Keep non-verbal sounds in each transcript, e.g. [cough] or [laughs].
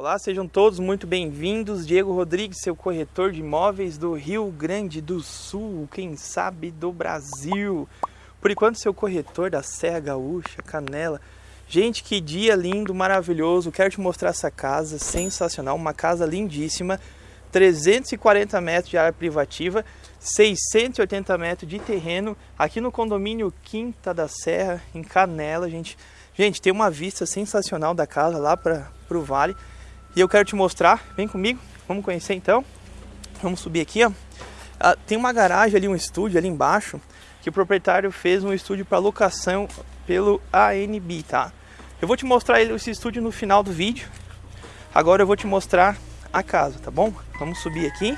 Olá, sejam todos muito bem-vindos. Diego Rodrigues, seu corretor de imóveis do Rio Grande do Sul, quem sabe do Brasil. Por enquanto, seu corretor da Serra Gaúcha, Canela. Gente, que dia lindo, maravilhoso. Quero te mostrar essa casa sensacional, uma casa lindíssima. 340 metros de área privativa, 680 metros de terreno, aqui no condomínio Quinta da Serra, em Canela, gente. Gente, tem uma vista sensacional da casa lá para o vale. E eu quero te mostrar, vem comigo, vamos conhecer então. Vamos subir aqui, ó. Ah, tem uma garagem ali, um estúdio ali embaixo, que o proprietário fez um estúdio para locação pelo ANB, tá? Eu vou te mostrar esse estúdio no final do vídeo. Agora eu vou te mostrar a casa, tá bom? Vamos subir aqui.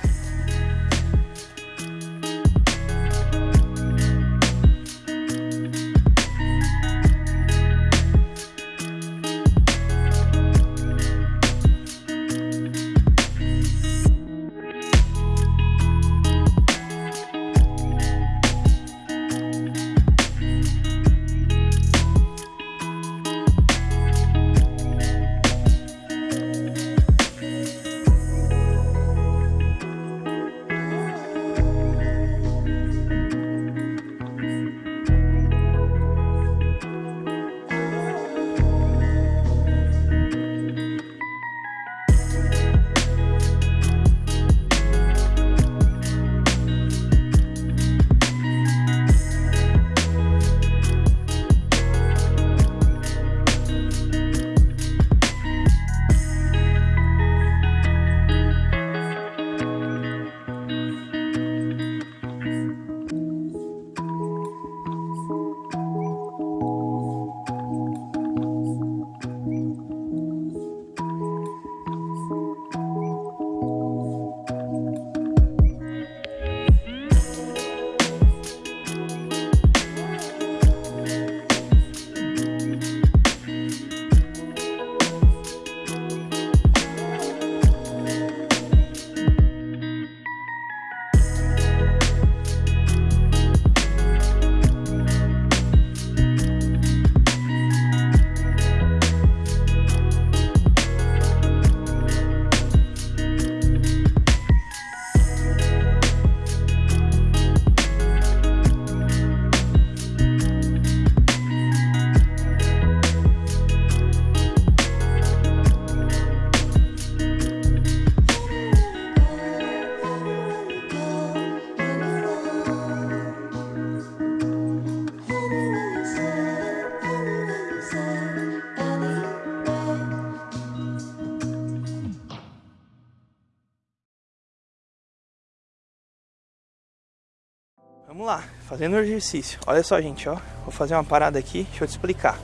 Vamos lá, fazendo o exercício. Olha só, gente, ó. Vou fazer uma parada aqui, deixa eu te explicar.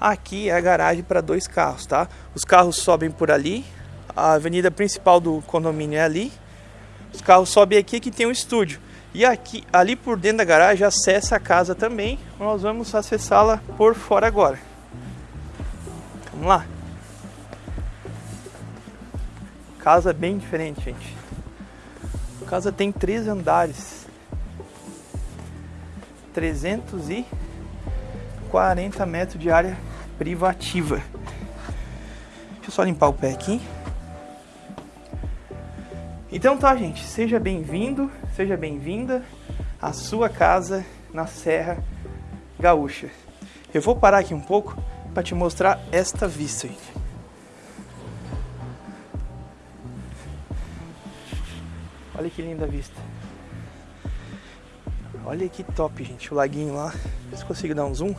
Aqui é a garagem para dois carros, tá? Os carros sobem por ali, a avenida principal do condomínio é ali. Os carros sobem aqui que tem um estúdio. E aqui, ali por dentro da garagem acessa a casa também. Nós vamos acessá-la por fora agora. Vamos lá. Casa bem diferente, gente. A casa tem três andares. 340 metros de área privativa. Deixa eu só limpar o pé aqui. Então tá, gente, seja bem-vindo, seja bem-vinda à sua casa na Serra Gaúcha. Eu vou parar aqui um pouco para te mostrar esta vista, gente. Olha que linda vista. Olha que top, gente, o laguinho lá. Vê se consigo dar um zoom.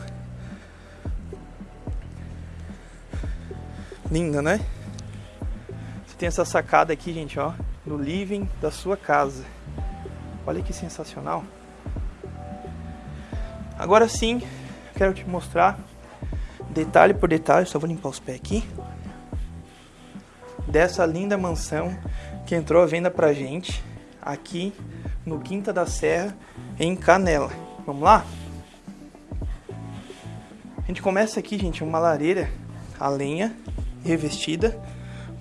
Linda, né? Você tem essa sacada aqui, gente, ó, no living da sua casa. Olha que sensacional. Agora sim, quero te mostrar detalhe por detalhe, só vou limpar os pés aqui. Dessa linda mansão que entrou à venda pra gente aqui no Quinta da Serra, em canela. Vamos lá? A gente começa aqui, gente, uma lareira a lenha revestida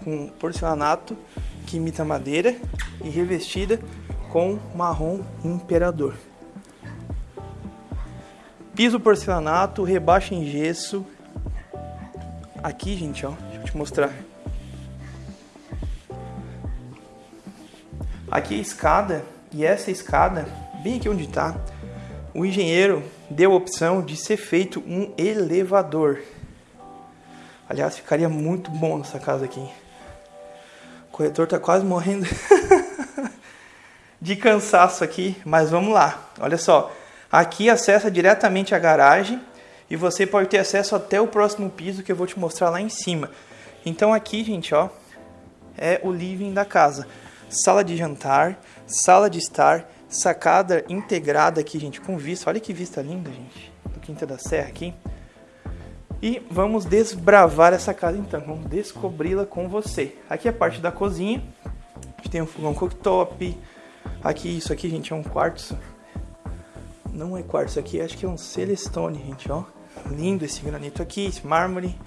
com porcelanato que imita madeira e revestida com marrom imperador. Piso porcelanato, rebaixo em gesso. Aqui, gente, ó, deixa eu te mostrar. Aqui a escada e essa escada bem aqui onde está, o engenheiro deu a opção de ser feito um elevador. Aliás, ficaria muito bom nessa casa aqui. O corretor está quase morrendo [laughs] de cansaço aqui, mas vamos lá. Olha só, aqui acessa diretamente a garagem e você pode ter acesso até o próximo piso que eu vou te mostrar lá em cima. Então aqui, gente, ó, é o living da casa. Sala de jantar, sala de estar, sacada integrada aqui, gente, com vista. Olha que vista linda, gente, do Quinta da Serra aqui. E vamos desbravar essa casa então, vamos descobri-la com você. Aqui é a parte da cozinha, a gente tem um fogão cooktop. Aqui, isso aqui, gente, é um quartzo. Não é quartzo aqui, acho que é um celestone, gente, ó. Lindo esse granito aqui, esse mármore.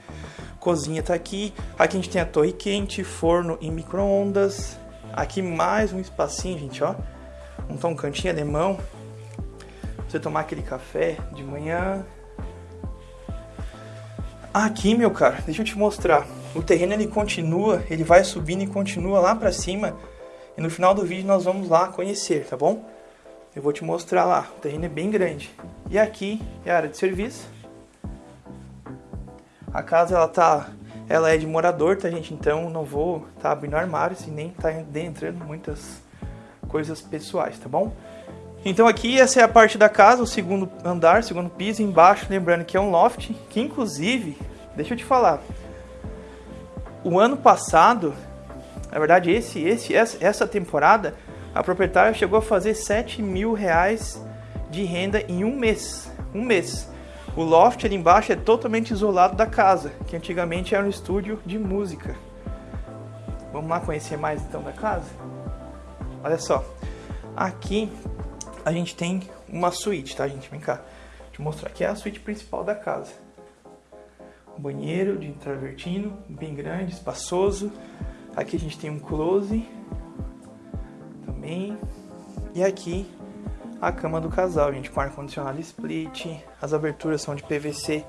Cozinha tá aqui. Aqui a gente tem a torre quente, forno e micro-ondas. Aqui mais um espacinho, gente, ó. Um, um cantinho alemão. Você tomar aquele café de manhã. Aqui, meu cara, deixa eu te mostrar. O terreno ele continua, ele vai subindo e continua lá pra cima. E no final do vídeo nós vamos lá conhecer, tá bom? Eu vou te mostrar lá. O terreno é bem grande. E aqui é a área de serviço. A casa ela tá, ela é de morador, tá gente? Então não vou tá abrindo armários e nem tá entrando muitas coisas pessoais, tá bom? Então aqui essa é a parte da casa, o segundo andar, segundo piso, embaixo, lembrando que é um loft, que inclusive, deixa eu te falar, o ano passado, na verdade esse, esse, essa temporada, a proprietária chegou a fazer 7 mil reais de renda em um mês, um mês. O loft ali embaixo é totalmente isolado da casa, que antigamente era um estúdio de música. Vamos lá conhecer mais então da casa? Olha só, aqui a gente tem uma suíte, tá gente? Vem cá, Vou te mostrar. Aqui é a suíte principal da casa. Banheiro de travertino, bem grande, espaçoso. Aqui a gente tem um close também. E aqui a cama do casal, gente, com ar-condicionado split, as aberturas são de PVC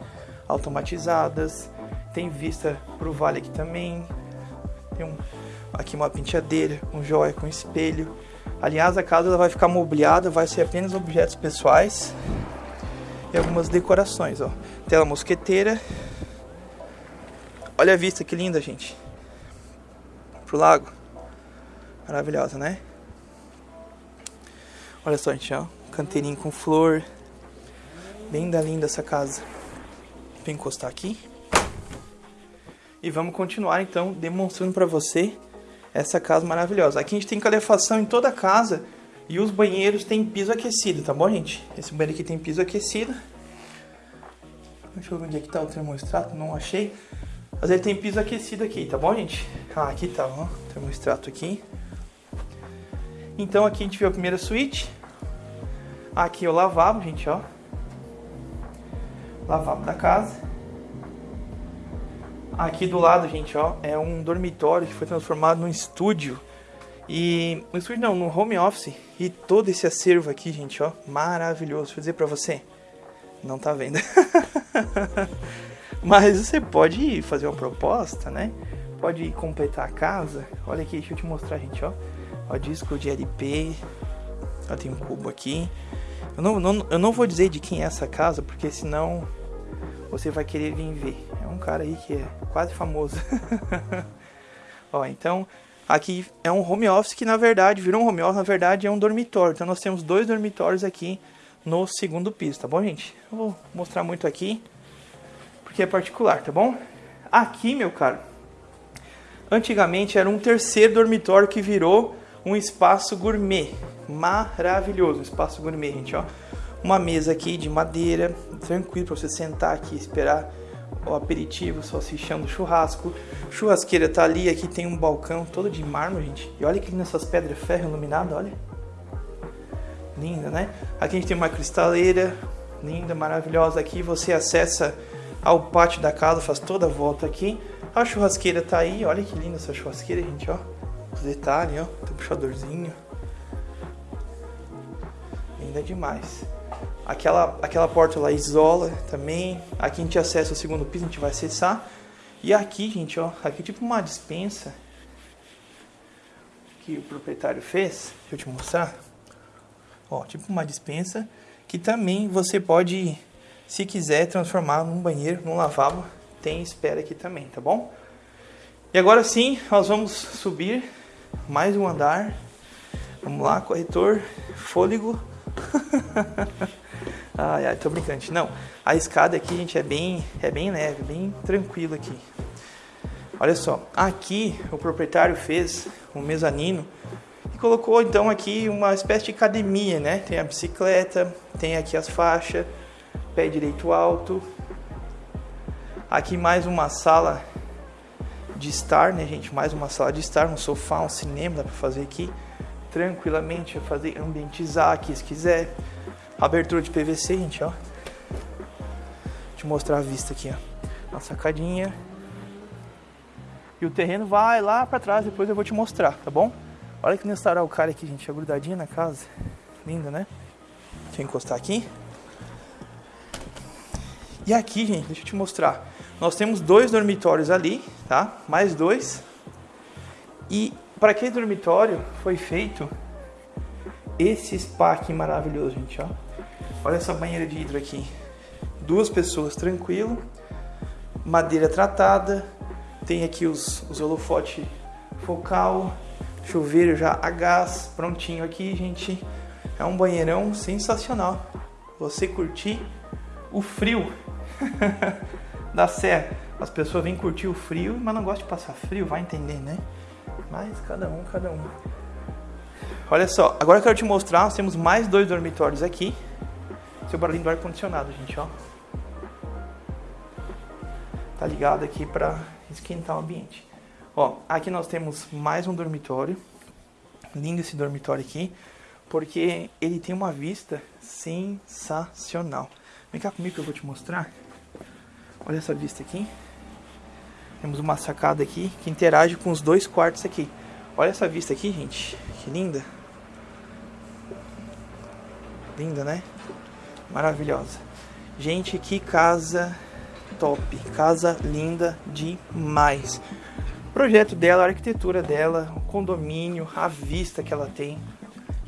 automatizadas, tem vista pro vale aqui também, tem um, aqui uma penteadeira, um joia com espelho. Aliás, a casa ela vai ficar mobiliada, vai ser apenas objetos pessoais e algumas decorações, ó. Tela mosqueteira. Olha a vista que linda, gente. Pro lago. Maravilhosa, né? Olha só, gente, ó. Canteirinho com flor. Bem da linda essa casa. Vou encostar aqui. E vamos continuar, então, demonstrando para você essa casa maravilhosa. Aqui a gente tem calefação em toda a casa. E os banheiros têm piso aquecido, tá bom, gente? Esse banheiro aqui tem piso aquecido. Deixa eu ver onde é que tá o termostrato, não achei. Mas ele tem piso aquecido aqui, tá bom, gente? Ah, aqui tá, ó, termostrato aqui. Então aqui a gente viu a primeira suíte. Aqui é o lavabo, gente, ó. Lavabo da casa. Aqui do lado, gente, ó, é um dormitório que foi transformado num estúdio. E no estúdio não, no home office. E todo esse acervo aqui, gente, ó, maravilhoso. Vou dizer pra você, não tá vendo. [laughs] Mas você pode fazer uma proposta, né? Pode completar a casa. Olha aqui, deixa eu te mostrar, gente, ó. Ó, disco de LP. Ó, tem um cubo aqui. Eu não, não, eu não vou dizer de quem é essa casa, porque senão você vai querer vir ver. É um cara aí que é quase famoso. [laughs] Ó, então, aqui é um home office que na verdade virou um home office, na verdade é um dormitório. Então nós temos dois dormitórios aqui no segundo piso, tá bom, gente? Eu vou mostrar muito aqui, porque é particular, tá bom? Aqui, meu caro, antigamente era um terceiro dormitório que virou um espaço gourmet. Maravilhoso, espaço gourmet, gente, ó. Uma mesa aqui de madeira, tranquilo para você sentar aqui, esperar o aperitivo, só do churrasco. Churrasqueira tá ali, aqui tem um balcão todo de mármore, gente. E olha que linda essas pedras ferro iluminadas, olha. Linda, né? Aqui a gente tem uma cristaleira, linda, maravilhosa. Aqui você acessa ao pátio da casa, faz toda a volta aqui. A churrasqueira tá aí, olha que linda essa churrasqueira, gente, ó. Os detalhes, ó. Tem um puxadorzinho. Linda demais. Aquela, aquela porta lá isola também. Aqui a gente acessa o segundo piso, a gente vai acessar. E aqui, gente, ó. Aqui é tipo uma dispensa. que o proprietário fez, deixa eu te mostrar. Ó, tipo uma dispensa que também você pode, se quiser, transformar num banheiro, num lavabo. Tem espera aqui também, tá bom? E agora sim, nós vamos subir mais um andar. Vamos lá, corretor, fôlego. [laughs] ai, ai, tô brincando. Não, a escada aqui, gente, é bem, é bem leve, bem tranquilo aqui. Olha só, aqui o proprietário fez um mezanino e colocou então aqui uma espécie de academia, né? Tem a bicicleta, tem aqui as faixas, pé direito alto. Aqui mais uma sala de estar, né, gente? Mais uma sala de estar, um sofá, um cinema, dá pra fazer aqui tranquilamente, fazer ambientizar aqui se quiser. Abertura de PVC, gente, ó. Deixa eu mostrar a vista aqui, ó. Uma sacadinha. E o terreno vai lá para trás, depois eu vou te mostrar, tá bom? Olha que nessa o cara aqui, gente, é grudadinha na casa. Linda, né? Deixa eu encostar aqui. E aqui, gente, deixa eu te mostrar. Nós temos dois dormitórios ali, tá? Mais dois. E para aquele dormitório foi feito esse spa aqui maravilhoso, gente, ó. Olha essa banheira de hidro aqui. Duas pessoas tranquilo. Madeira tratada. Tem aqui os, os holofote focal. Chuveiro já a gás prontinho aqui, gente. É um banheirão sensacional. Você curtir o frio [laughs] da serra. As pessoas vêm curtir o frio, mas não gostam de passar frio, vai entender, né? Mas cada um, cada um. Olha só, agora eu quero te mostrar, nós temos mais dois dormitórios aqui. Seu barulhinho do ar-condicionado, gente, ó. Tá ligado aqui pra esquentar o ambiente. Ó, aqui nós temos mais um dormitório. Lindo esse dormitório aqui, porque ele tem uma vista sensacional. Vem cá comigo que eu vou te mostrar. Olha essa vista aqui. Temos uma sacada aqui que interage com os dois quartos aqui. Olha essa vista aqui, gente. Que linda. Linda, né? Maravilhosa. Gente, que casa top. Casa linda demais. O projeto dela, a arquitetura dela, o condomínio, a vista que ela tem.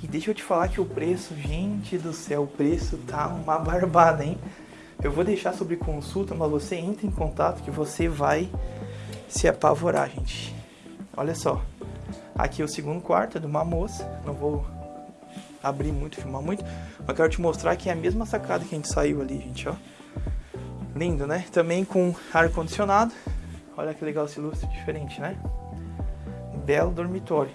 E deixa eu te falar que o preço, gente do céu, o preço tá uma [laughs] barbada, hein? Eu vou deixar sobre consulta, mas você entra em contato que você vai se apavorar, gente. Olha só. Aqui é o segundo quarto é de uma moça. Não vou abrir muito, filmar muito. Mas quero te mostrar que é a mesma sacada que a gente saiu ali, gente, ó. Lindo, né? Também com ar-condicionado. Olha que legal esse lustre diferente, né? Belo dormitório.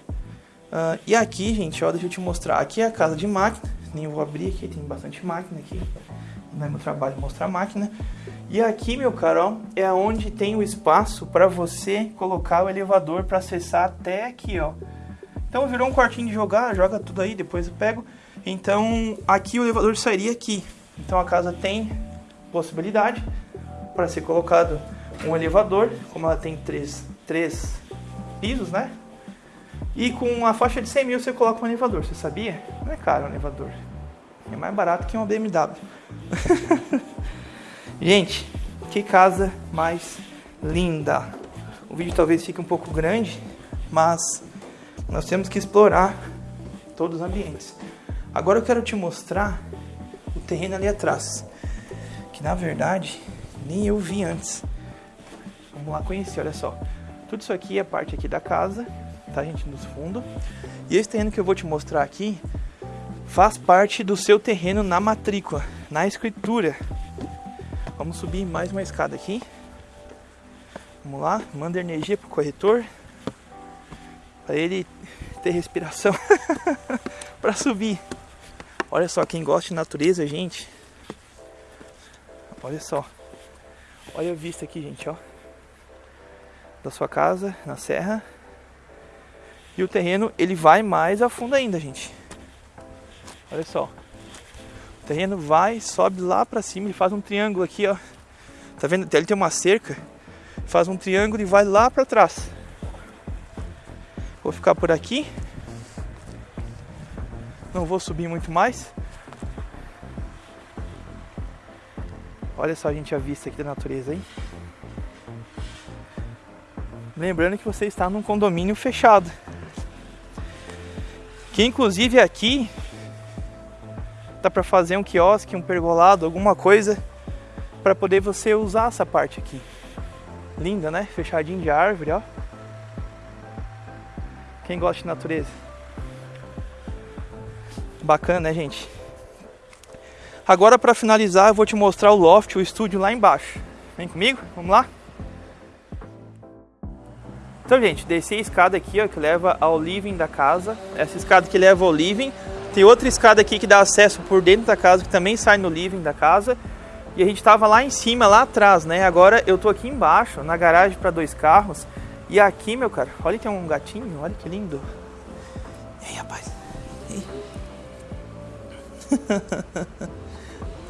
Uh, e aqui, gente, ó, deixa eu te mostrar. Aqui é a casa de máquina. Nem vou abrir aqui, tem bastante máquina aqui não é meu trabalho mostrar máquina. E aqui, meu caro, é onde tem o espaço para você colocar o elevador para acessar até aqui, ó. Então virou um quartinho de jogar, joga tudo aí, depois eu pego. Então aqui o elevador sairia aqui. Então a casa tem possibilidade para ser colocado um elevador, como ela tem três, três pisos, né? E com a faixa de 100 mil você coloca um elevador, você sabia? Não é caro um elevador. É mais barato que uma BMW. [laughs] Gente, que casa mais linda. O vídeo talvez fique um pouco grande, mas nós temos que explorar todos os ambientes. Agora eu quero te mostrar o terreno ali atrás, que na verdade nem eu vi antes. Vamos lá conhecer, olha só. Tudo isso aqui é parte aqui da casa, tá gente, nos fundos. E esse terreno que eu vou te mostrar aqui faz parte do seu terreno na matrícula, na escritura. Vamos subir mais uma escada aqui. Vamos lá, manda energia pro corretor para ele ter respiração [laughs] para subir. Olha só, quem gosta de natureza, gente. Olha só. Olha a vista aqui, gente, ó. Da sua casa, na serra. E o terreno, ele vai mais a fundo ainda, gente. Olha só. O terreno vai, sobe lá pra cima e faz um triângulo aqui, ó. Tá vendo? Ele tem uma cerca. Faz um triângulo e vai lá pra trás. Vou ficar por aqui. Não vou subir muito mais. Olha só, gente, a vista aqui da natureza, hein? Lembrando que você está num condomínio fechado. Que inclusive aqui dá para fazer um quiosque, um pergolado, alguma coisa para poder você usar essa parte aqui. Linda, né? Fechadinho de árvore, ó. Quem gosta de natureza? Bacana, né, gente? Agora para finalizar, eu vou te mostrar o loft, o estúdio lá embaixo. Vem comigo? Vamos lá? Então, gente, desci a escada aqui, ó, que leva ao living da casa. Essa escada que leva ao living. Tem outra escada aqui que dá acesso por dentro da casa, que também sai no living da casa. E a gente tava lá em cima, lá atrás, né? Agora eu tô aqui embaixo, na garagem para dois carros. E aqui, meu cara, olha tem um gatinho, olha que lindo. E aí, rapaz?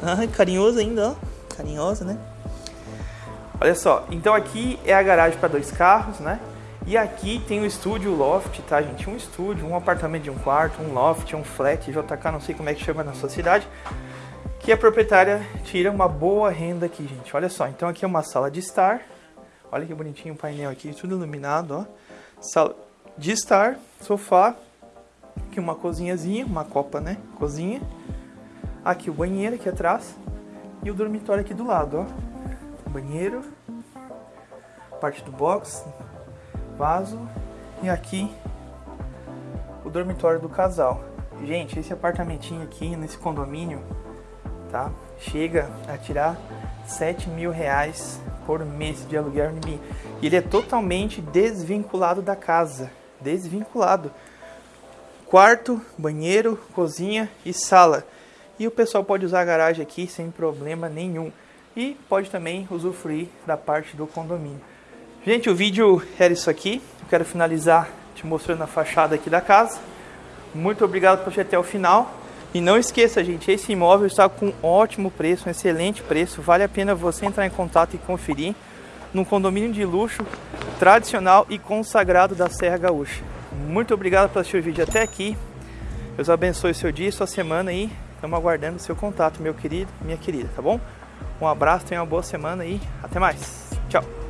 [laughs] Ai, carinhoso ainda, ó. Carinhosa, né? Olha só, então aqui é a garagem para dois carros, né? E aqui tem o estúdio o loft, tá, gente? Um estúdio, um apartamento de um quarto, um loft, um flat, JK, não sei como é que chama na sua cidade. Que a proprietária tira uma boa renda aqui, gente. Olha só, então aqui é uma sala de estar. Olha que bonitinho o painel aqui, tudo iluminado, ó. Sala de estar, sofá. Aqui uma cozinhazinha, uma copa, né? Cozinha. Aqui o banheiro aqui atrás. E o dormitório aqui do lado, ó. Banheiro. Parte do box, vaso e aqui o dormitório do casal. Gente, esse apartamentinho aqui nesse condomínio, tá? Chega a tirar 7 mil reais por mês de aluguel em E ele é totalmente desvinculado da casa, desvinculado. Quarto, banheiro, cozinha e sala. E o pessoal pode usar a garagem aqui sem problema nenhum. E pode também usufruir da parte do condomínio. Gente, o vídeo era isso aqui. Eu quero finalizar te mostrando a fachada aqui da casa. Muito obrigado por assistir até o final. E não esqueça, gente, esse imóvel está com um ótimo preço, um excelente preço. Vale a pena você entrar em contato e conferir num condomínio de luxo, tradicional e consagrado da Serra Gaúcha. Muito obrigado por assistir o vídeo até aqui. Deus abençoe seu dia sua semana e estamos aguardando o seu contato, meu querido, minha querida, tá bom? Um abraço, tenha uma boa semana e até mais. Tchau!